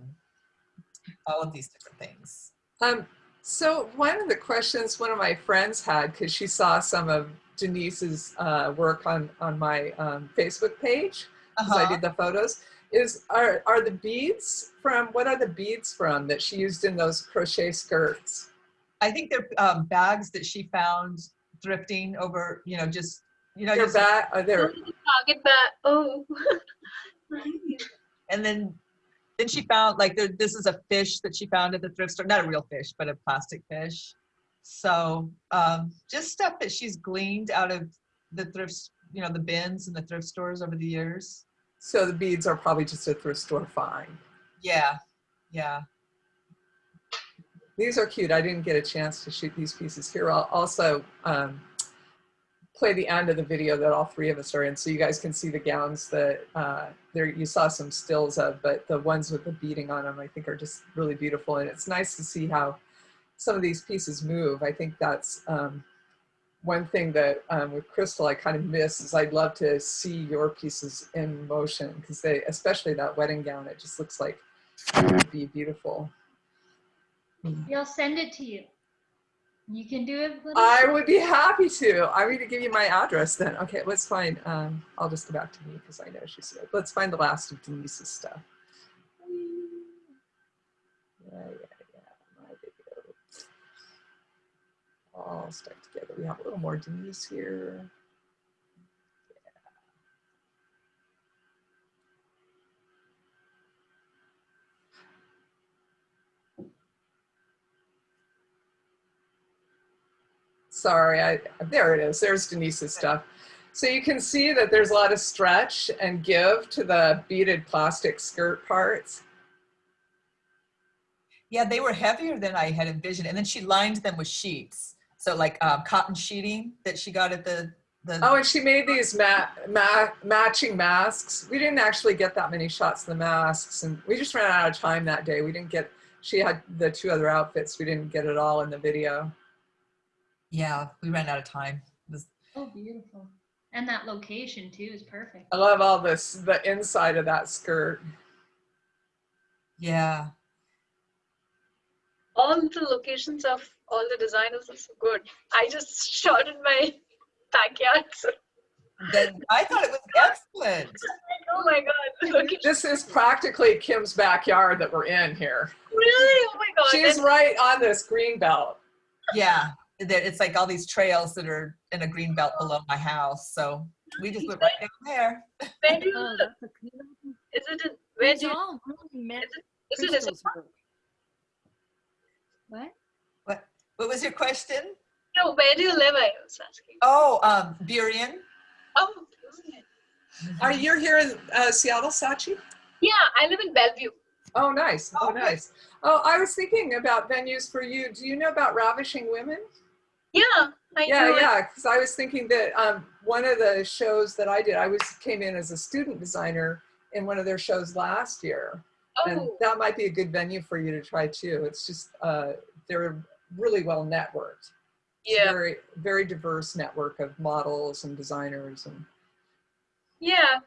all of these different things. Um, so one of the questions one of my friends had, because she saw some of Denise's uh, work on, on my um, Facebook page, because I Uh-huh. did the photos, is are, are the beads from, what are the beads from that she used in those crochet skirts? I think they're um, bags that she found thrifting over, you know, just you know, They're just, back, are there, Target that. Oh. *laughs* And then then she found like there, this is a fish that she found at the thrift store, not a real fish, but a plastic fish. So um, just stuff that she's gleaned out of the thrift, you know, the bins and the thrift stores over the years. So the beads are probably just a thrift store find. Yeah, yeah. These are cute. I didn't get a chance to shoot these pieces here. I'll also um, play the end of the video that all three of us are in so you guys can see the gowns that uh, there you saw some stills of, but the ones with the beading on them I think are just really beautiful. And it's nice to see how some of these pieces move. I think that's um, one thing that um, with Crystal I kind of miss is I'd love to see your pieces in motion because they, especially that wedding gown, it just looks like it would be beautiful. We'll send it to you. You can do it. I would be happy to. I'm going to give you my address then. Okay, let's find, um, I'll just go back to me because I know she's here. Let's find the last of Denise's stuff. Yeah, yeah, yeah, my video. All stuck together. We have a little more Denise here. Sorry, I, there it is. There's Denise's stuff. So you can see that there's a lot of stretch and give to the beaded plastic skirt parts. Yeah, they were heavier than I had envisioned. And then she lined them with sheets. So like um, cotton sheeting that she got at the, the Oh, and she made these ma ma matching masks. We didn't actually get that many shots of the masks and we just ran out of time that day. We didn't get, she had the two other outfits. We didn't get it all in the video. yeah, we ran out of time. It was- Oh, beautiful. And that location too is perfect. I love all this, the inside of that skirt. yeah. All the locations of all the designers are so good. I just shot in my backyard. So, Then I thought it was *laughs* excellent. oh my god, look This is practically Kim's backyard that we're in here. really? Oh my god. She's And- right on this green belt. Yeah, it's like all these trails that are in a green belt below my house. So we just went right down there. where do you, Oh, that's a beautiful. is it in, where do you, all really meant is it, is it. What? What, what was your question? no, where do you live? I was asking. Oh, um, Burien. Oh, okay. Are you here in uh, Seattle, Sachi? yeah, I live in Bellevue. Oh, nice. Oh, Okay. nice. Oh, I was thinking about venues for you. Do you know about Ravishing Women? Yeah, I Yeah, know. yeah. Because I was thinking that um, one of the shows that I did, I was came in as a student designer in one of their shows last year, and Oh, that might be a good venue for you to try too. It's just uh, they're really well networked. Yeah, Very, very diverse network of models and designers and yeah.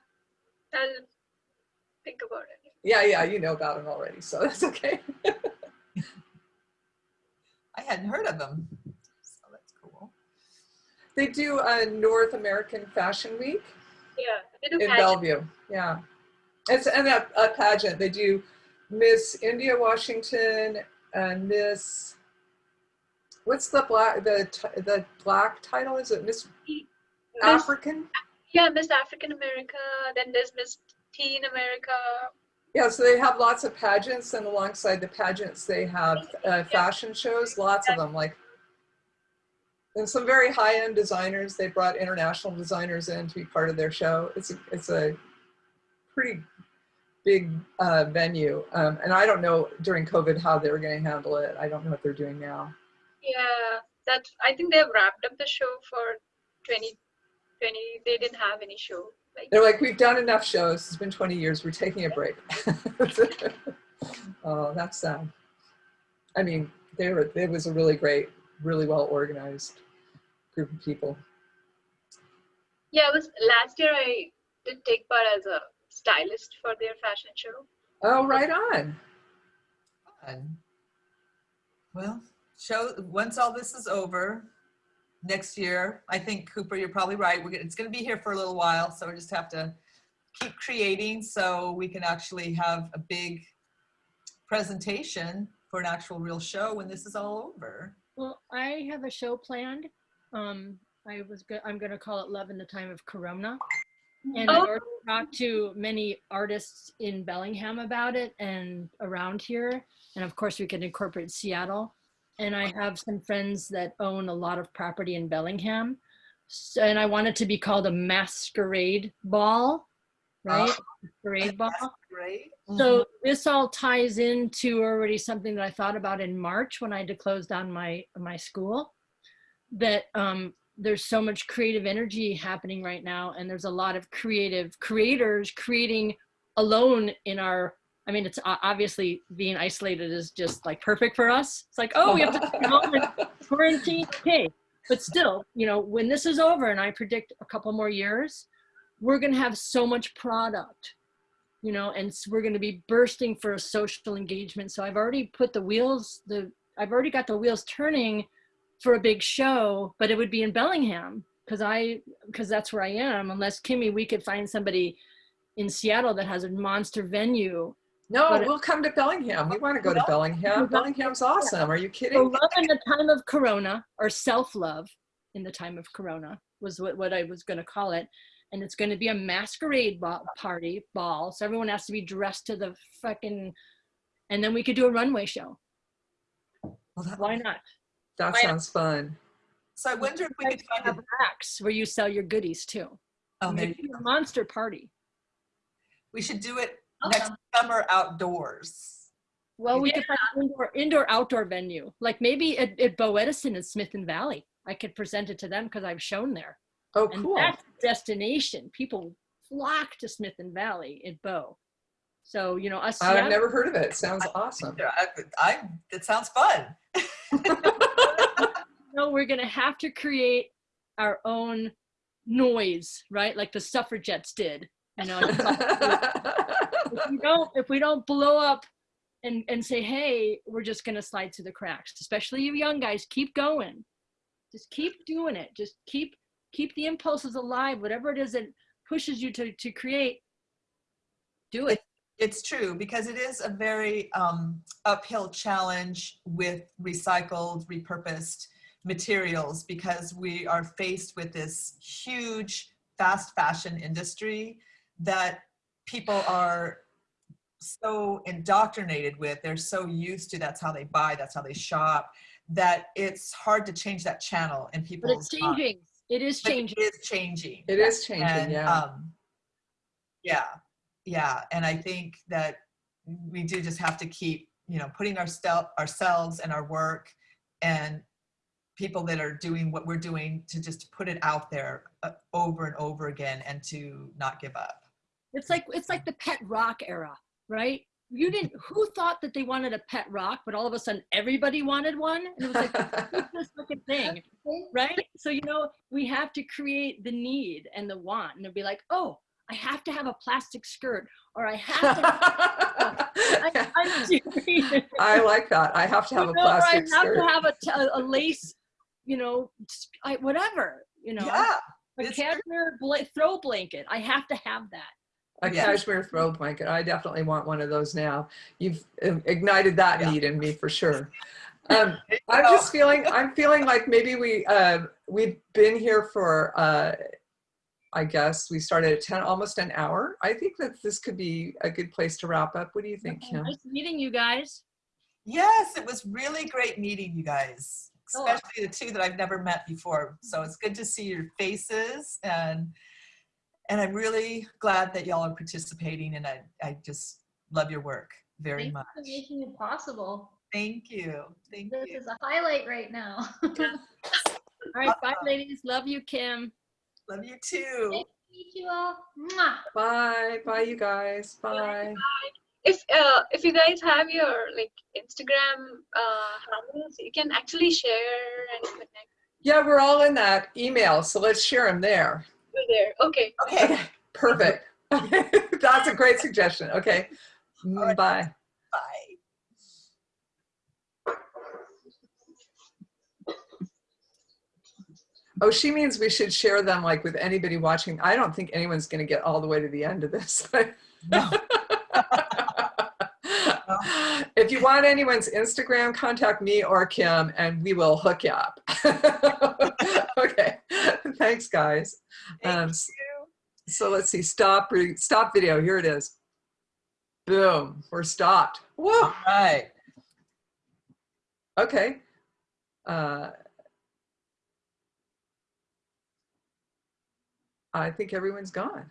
I'll think about it. yeah, yeah. You know about them already, so *laughs* that's okay. I hadn't heard of them. So that's cool. They do a North American Fashion Week. Yeah, they do in. Bellevue. Yeah, it's and a, a pageant. They do Miss India Washington and Miss. What's the black the the black title? Is it Miss Miss- African? Yeah, Miss African America. Then there's Miss Teen America. Yeah, so they have lots of pageants, and alongside the pageants, they have uh, fashion shows. Lots of them, like and some very high-end designers. They brought international designers in to be part of their show. It's a, it's a pretty big uh, venue, um, and I don't know during COVID how they were going to handle it. I don't know what they're doing now. Yeah, that I think they've wrapped up the show for 2020. They didn't have any show. Like They're like, we've done enough shows. It's been 20 years. We're taking a break. *laughs* oh, that's sad. I mean, they were. It was a really great, really well organized group of people. yeah, it was last year. I did take part as a stylist for their fashion show. Oh, right on. Fun. Well, show once all this is over next year. I think Cooper, you're probably right. We're gonna, it's going to be here for a little while, so we just have to keep creating so we can actually have a big presentation for an actual real show when this is all over. Well, I have a show planned. Um, I was go- I'm gonna call it Love in the Time of Corona. And I Oh. already talked to many artists in Bellingham about it and around here. And of course we can incorporate Seattle. And I have some friends that own a lot of property in Bellingham. So, and I want it to be called a masquerade ball, right? Oh. Masquerade ball. Great. So this all ties into already something that I thought about in March when I had to close down my my school. That um, there's so much creative energy happening right now, and there's a lot of creative creators creating alone in our. I mean, it's obviously being isolated is just like perfect for us. It's like, oh, we have to *laughs* home and quarantine. Okay, but still, you know, when this is over, and I predict a couple more years, we're gonna have so much product you know, and we're going to be bursting for a social engagement. So I've already put the wheels, the I've already got the wheels turning for a big show, but it would be in Bellingham because I because that's where I am. Unless Kimmy, we could find somebody in Seattle that has a monster venue. No, But- we'll come to Bellingham. We want to go to Bellingham. Bellingham's awesome. Are you So kidding? love in the time of Corona or self love in the time of Corona was what, what I was going to call it. And it's going to be a masquerade ball, party ball. So everyone has to be dressed to the fucking, and then we could do a runway show. Well, that, Why not? that why not? sounds fun. So I wonder if we could find have a, racks where you sell your goodies too. oh, And there it'd you be go. a monster party. we should do it next uh-huh. summer outdoors. Well, we could find an indoor, indoor outdoor venue, like maybe at, at Bow Edison in Smith and Valley. I could present it to them because I've shown there. Oh, and cool. that's a destination. People flock to Smith and Valley at Bow. So you know us. I've Seattle- never heard of it. Sounds awesome. Yeah, I, I, it sounds fun. *laughs* *laughs* no, we're gonna have to create our own noise, right? Like the suffragettes did. You know, *laughs* if we don't if we don't blow up and and say, hey, we're just gonna slide through the cracks. Especially you young guys, keep going. Just keep doing it. Just keep keep the impulses alive. Whatever it is that pushes you to to create, do it. It's true because it is a very um, uphill challenge with recycled, repurposed materials because we are faced with this huge fast fashion industry that people are so indoctrinated with. They're so used to that's how they buy, that's how they shop, that it's hard to change that channel in But people's it's minds. changing. It is But changing. It is changing. It is changing, And, yeah. um, yeah, yeah. And I think that we do just have to keep, you know, putting our ourselves and our work and people that are doing what we're doing to just put it out there uh, over and over again and to not give up. It's like it's like the pet rock era, right? You didn't. *laughs* Who thought that they wanted a pet rock, but all of a sudden everybody wanted one, and it was like this *laughs* fucking thing, *laughs* right? So you know we have to create the need and the want, and they'll be like, oh, I have to have a plastic skirt, or I have to. I. I like that. I have to have You a know, or plastic I have skirt. to have a, a lace, you know, I, whatever, you know, Yeah, a cashmere bla- throw blanket. I have to have that. A Yeah. cashmere throw blanket. I definitely want one of those now. You've uh, ignited that Yeah. need in me for sure. *laughs* Um, I'm just feeling, *laughs* I'm feeling like maybe we, uh, we've been here for, uh, I guess we started at 10, almost an hour. I think that this could be a good place to wrap up. What do you think, Kim? Nice meeting you guys. Yes, it was really great meeting you guys, Cool. especially the two that I've never met before. So it's good to see your faces and and I'm really glad that y'all are participating and I, I just love your work very Thanks much. for making it possible. Thank you. Thank This you. This is a highlight right now. *laughs* All right, bye, ladies. Love you, Kim. Love you too. Nice meet you all. Mwah. Bye. Bye, you guys. Bye. if uh, if you guys have your like Instagram uh, handles, you can actually share and connect Yeah, we're all in that email, so let's share them there. Over there. Okay. Okay. Okay, perfect. *laughs* That's a great suggestion. Okay, Mm, All right. bye. Bye. Oh, she means we should share them like with anybody watching. I don't think anyone's going to get all the way to the end of this. *laughs* No. *laughs* *gasps* if you want anyone's Instagram, contact me or Kim and we will hook you up. *laughs* okay, thanks guys. Thank Um. So let's see, stop, re- stop video. Here it is. Boom, we're stopped. Woo. All right. Okay. uh, I think everyone's gone.